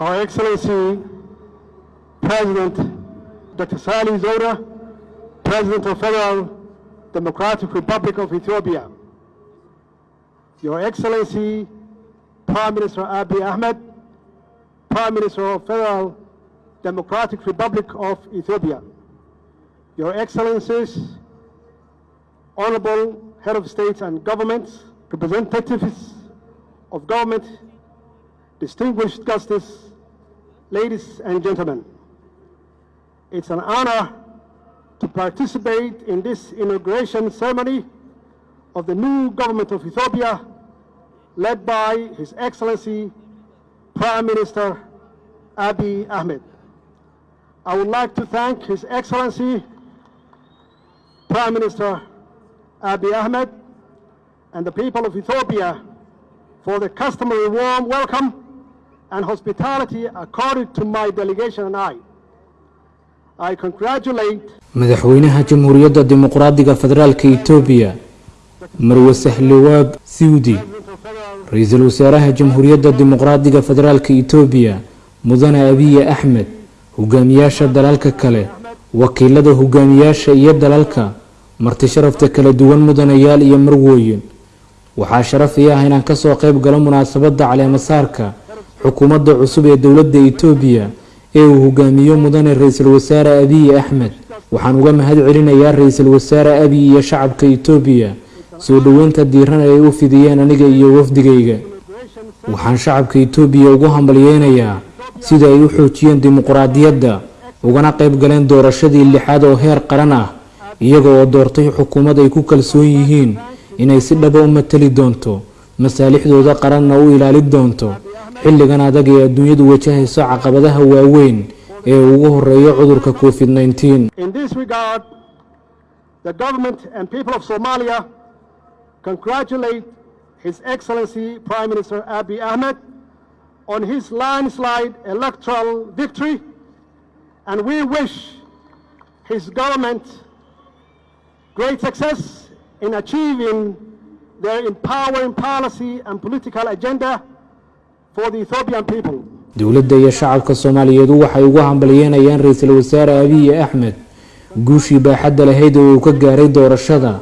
Excellency President Dr. Salih Zora, President of Federal Democratic Republic of Ethiopia, Your Excellency Prime Minister Abiy Ahmed, Prime Minister of Federal Democratic Republic of Ethiopia, Your Excellencies, Honorable Head of States and Governments, representatives of government, distinguished guests, ladies and gentlemen. It's an honor to participate in this inauguration ceremony of the new government of Ethiopia, led by His Excellency Prime Minister Abiy Ahmed. I would like to thank His Excellency Prime Minister Abiy Ahmed and the people of Ethiopia for the customary warm welcome and hospitality accorded to my delegation and I. I congratulate madaxweynaha jamhuuriyadda dimuqraadiga federaalka itoobiya marwe sahlawaab siwdi ra'iisul wasaaraha jamhuuriyadda dimuqraadiga federaalka itoobiya mudane abiye axmed hogaamiyaasha dalalka kale wakiilada hogaamiyaasha iyo dalalka marti sharafta kala duwan mudanayaal iyo marwooyin waxaa sharaf ii ah inaan ka soo qayb galo munaasabadda caleemasaarka xukuumadda cusub ee dowladda itoobiya ee uu hogaamiyo mudane ra'iisul wasaare abiyi axmed waxaan uga mahad celinayaa ra'iisul wasaare abiy iyo shacabka itoobiya soo dhoweynta diiran ay u fidiyeen aniga iyo wafdigayga. Waxaan shacabka itoobiya ugu hambalyeynayaa sida ay u xoojiyeen dimuqraadiyadda ugana qayb galeen doorashadii lixaad oo heer qaran ah iyaga oo doortay xukuumad ay ku kalsoon yihiin inay si dhaba u matali doonto masaalixdooda qaranna u ilaali doonto xilligan adag ee adduunyadu wajahayso caqabadaha waaweyn ee ugu horeeyo cudurka covid 19 In this regard, the government and people of Somalia congratulate His Excellency Prime Minister Abiy Ahmed on his landslide electoral victory, and we wish his government great success in achieving their empowering policy and political agenda for the Ethiopian people. Dowladda iyo shacabka soomaaliyeedu waxay ugu hambalyeynayaan ra'iisul wasaare abiyi axmed guushii baaxadda lahayd oo uu ka gaaray doorashada.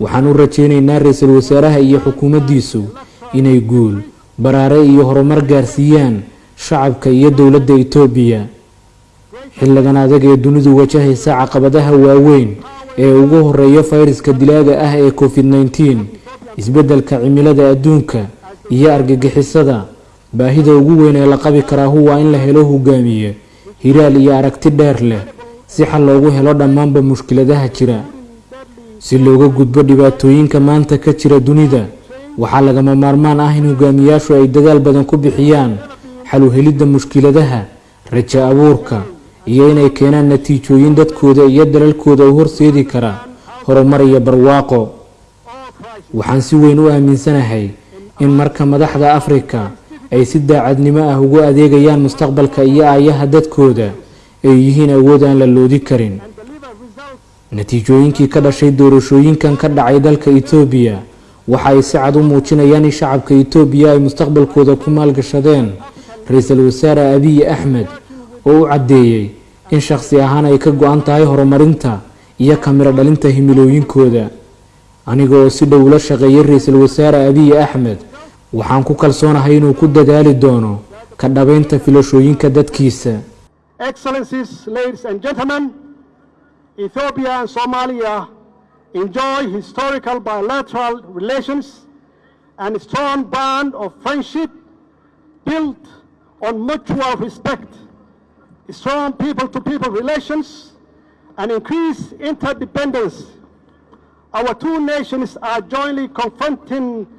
Waxaan u rajaynaynaa ra'iisul wasaaraha iyo xukuumaddiisu inay guul baraare iyo horumar gaarsiiyaan shacabka iyo dowladda itoobiya xilligan adag ee dunidu wajahaysa caqabadaha waaweyn ee ugu horreeya fayraska dilaaga ah ee covid 19 isbeddelka cimilada adduunka iyo argagixisada baahida ugu weyn ee la qabi karaahu waa in la helo hogaamiye hiraal iyo aragti dheer leh si xal loogu helo dhammaanba mushkiladaha jira. Si looga gudbo dhibaatooyinka maanta ka jira dunida waxaa lagama maarmaan ah in hogaamiyaashu ay dadaal badan ku bixiyaan xal helidda mushkiladaha rajo abuurka iyo inay keenaan natiijooyin dadkooda iyo dalalkooda u horseedi kara horumar iyo barwaaqo. Waxaan si weyn u aaminsanahay in marka madaxda afrika ay si daacadnimo ah ugu adeegayaan mustaqbalka iyo aayaha dadkooda ay yihiin awood aan la loodi karin. Natiijooyinkii ka dhashay doorashooyinkan ka dhacay dalka itoobiya waxa ay si cad u muujinayaan in shacabka itoobiya ay mustaqbalkooda ku maalgashadeen. Ra'iisul wasaare abiyi axmed oo u caddeeyey in shakhsi ahaan ay ka go-an tahay horumarinta iyo kamiro dhalinta himilooyinkooda. Aniga oo si dhow ula shaqeeyay ra'iisul wasaare abiyi axmed waxaan ku kalsoonahay inuu ku dadaali doono ka dhabaynta filashooyinka dadkiisa Excellencies, ladies and gentlemen, Ethiopia and Somalia enjoy historical bilateral relations and a strong bond of friendship built on mutual respect, strong people-to-people relations, and increased interdependence. Our two nations are jointly confronting international terrorism.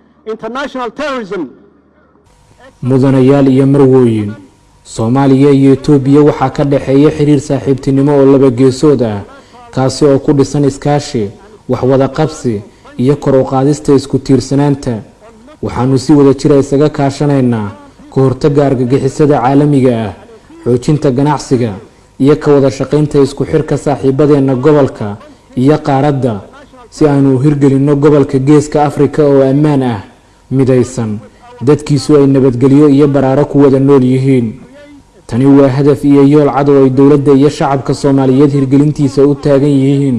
Mudanayaal iyo marwooyin. Soomaaliya iyo itoobiya waxaa ka dhexeeya xiriir saaxiibtinimo oo laba geesood ah kaasi oo ku dhisan iskaashi waxwada qabsi iyo kor u qaadista isku tiirsanaanta. Waxaanu si wada jira isaga kaashanaynaa ka hortagga argagixisada caalamiga ah xoojinta ganacsiga iyo ka wada shaqaynta isku xirka saaxiibadeenna gobolka iyo qaaradda si aanu u hirgelinno gobolka geeska afrika oo ammaan ah midaysan. Dadkiisu ay nabadgelyo iyo baraaro ku wada nool yihiin. Tani waa hadaf iyo yool cad oo ay dowladda iyo shacabka soomaaliyeed hirgelintiisa u taagan yihiin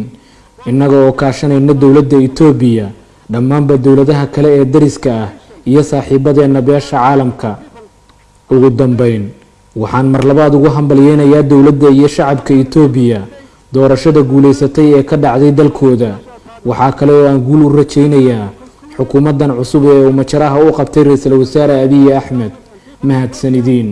innaga oo kaashanayna dowladda itoobiya dhammaanba dowladaha kale ee dariska ah iyo saaxiibadeenna beesha caalamka. Ugu dambeyn waxaan mar labaad ugu hambalyeynayaa dowladda iyo shacabka itoobiya doorashada guulaysatay ee ka dhacday dalkooda. Waxaa kale oo aan guul u rajaynayaa xukuumaddan cusub ee uu majaraha u qabtay ra'iisul wasaare abiyi axmed mahadsanidin.